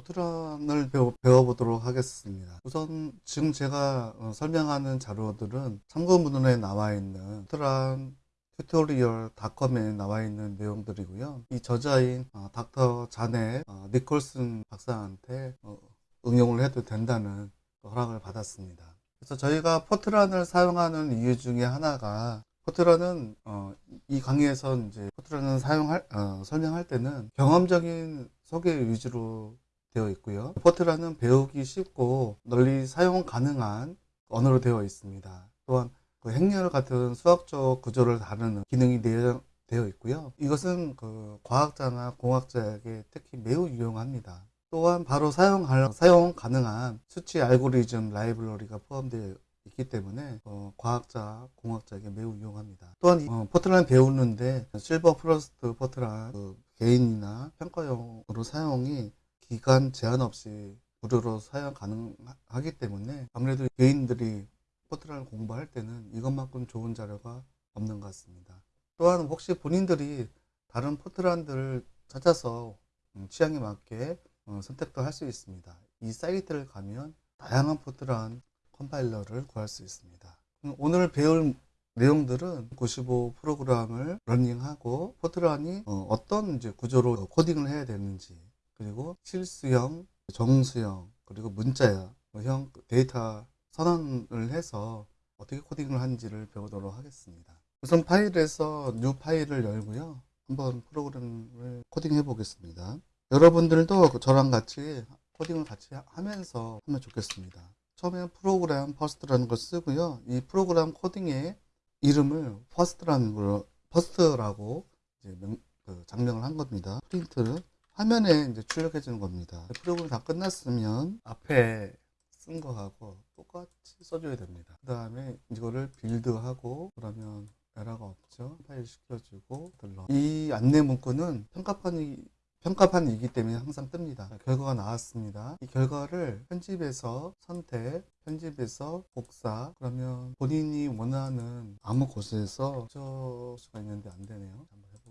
포트란을 배워, 배워보도록 하겠습니다. 우선 지금 제가 어, 설명하는 자료들은 참고문헌에 나와 있는 Fortran tutorial.com에 나와 있는 내용들이고요. 이 저자인 어, 닥터 자넷 어, 니콜슨 박사한테 어, 응용을 해도 된다는 허락을 받았습니다. 그래서 저희가 포트란을 사용하는 이유 중에 하나가 포트란은 어, 이 강의에서 이제 포트란을 사용할 어, 설명할 때는 경험적인 소개 위주로 되어 있고요. 포트란은 배우기 쉽고 널리 사용 가능한 언어로 되어 있습니다. 또한 그 행렬 같은 수학적 구조를 다루는 기능이 되어, 있고요. 이것은 그 과학자나 공학자에게 특히 매우 유용합니다. 또한 바로 사용, 사용 가능한 수치 알고리즘 라이브러리가 포함되어 있기 때문에 어, 과학자, 공학자에게 매우 유용합니다. 또한 어, 포트란 배우는데 실버 프로스트 포트란 그 개인이나 평가용으로 사용이 기간 제한 없이 무료로 사용 가능하기 때문에 아무래도 개인들이 포트란을 공부할 때는 이것만큼 좋은 자료가 없는 것 같습니다. 또한 혹시 본인들이 다른 포트란들을 찾아서 음, 취향에 맞게 어, 선택도 할 수 있습니다. 이 사이트를 가면 다양한 포트란 컴파일러를 구할 수 있습니다. 오늘 배울 내용들은 95 프로그램을 running하고 포트란이 어, 떤 이제 구조로 코딩을 해야 되는지 그리고 실수형, 정수형, 그리고 문자형 데이터 선언을 해서 어떻게 코딩을 하는지를 배우도록 하겠습니다. 우선 파일에서 new file을 열고요. 한번 프로그램을 코딩해 보겠습니다. 여러분들도 저랑 같이 코딩을 같이 하면서 하면 좋겠습니다. 처음에 program first라는 걸 쓰고요. 이 프로그램 코딩의 이름을 first라는 걸 퍼스트라고 그 장명을 한 겁니다. 프린트를 화면에 이제 출력해 주는 겁니다. 프로그램 다 끝났으면 앞에 쓴 거하고 똑같이 써줘야 됩니다. 그 다음에 이거를 빌드하고 그러면 에러가 없죠. 파일 시켜주고 들러. 이 안내 문구는 평가판이 평가판이기 때문에 항상 뜹니다. 결과가 나왔습니다. 이 결과를 편집해서 선택, 편집해서 복사, 그러면 본인이 원하는 아무 곳에서 저 수가 있는데 안 되네요.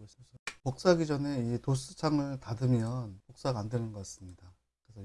해보겠습니다. 복사하기 전에 이 도스 창을 닫으면 복사가 안 되는 것 같습니다.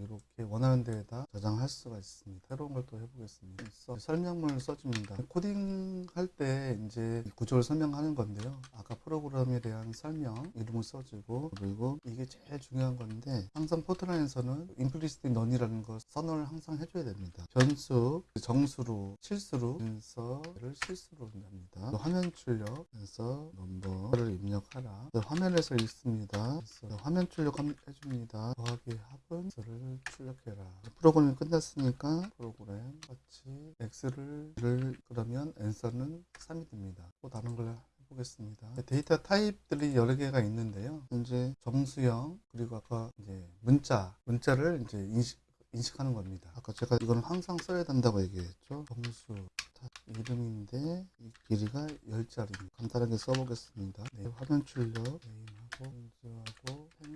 이렇게 원하는 데에다 저장할 수가 있습니다. 새로운 걸 또 해보겠습니다. 설명문을 써줍니다. 코딩 할 때 이제 구조를 설명하는 건데요. 아까 프로그램에 대한 설명, 이름을 써주고 그리고 이게 제일 중요한 건데 항상 포트란에서는 implicit none이라는 걸 선언을 항상 해줘야 됩니다. 변수, 정수로, 실수로 인서를 실수로 합니다. 화면 출력에서 넘버를 입력하라. 화면에서 읽습니다. 화면 출력 해줍니다. 더하기 합은 를 출력해라. 프로그램이 끝났으니까 프로그램 같이 x를 그러면 answer는 3이 됩니다. 또 다른 걸 해보겠습니다. 데이터 타입들이 여러 개가 있는데요. 이제 정수형 그리고 아까 이제 문자 문자를 이제 인식 인식하는 겁니다. 아까 제가 이거는 항상 써야 된다고 얘기했죠. 정수 이름인데 이 길이가 10자리입니다. 간단하게 써보겠습니다. 네, 화면 출력 네임하고 펜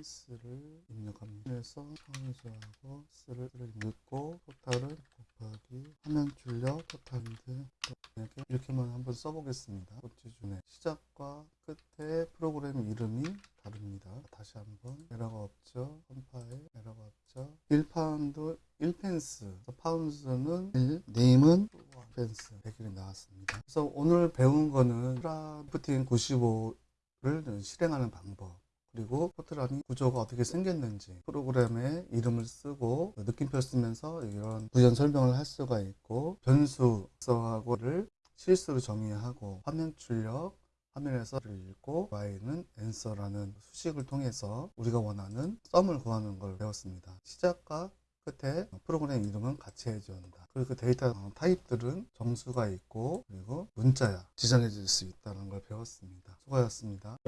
스를 입력합니다. 그래서 선수하고 스를 넣고 토탈은 곱하기 화면 출력 토탈인데 이렇게만 한번 써보겠습니다. 기준에 시작과 끝에 프로그램 이름이 다릅니다. 다시 한번 에러가 없죠. 컴파일 에러가 없죠. 1파운드 1펜스 파운드는 1, 네임은 펜스 100일이 나왔습니다. 그래서 오늘 배운 거는 프라프팅 95를 실행하는 방법 그리고 포트란이 구조가 어떻게 생겼는지 프로그램의 이름을 쓰고 느낌표 쓰면서 이런 구현 설명을 할 수가 있고 변수 서하고를 실수로 정의하고 화면 출력 화면에서를 읽고 y는 answer라는 수식을 통해서 우리가 원하는 썸을 구하는 걸 배웠습니다. 시작과 끝에 프로그램 이름은 같이 한다. 그리고 그 데이터 타입들은 정수가 있고 그리고 문자야 지정해 줄 수 있다는 걸 배웠습니다. 수고하셨습니다.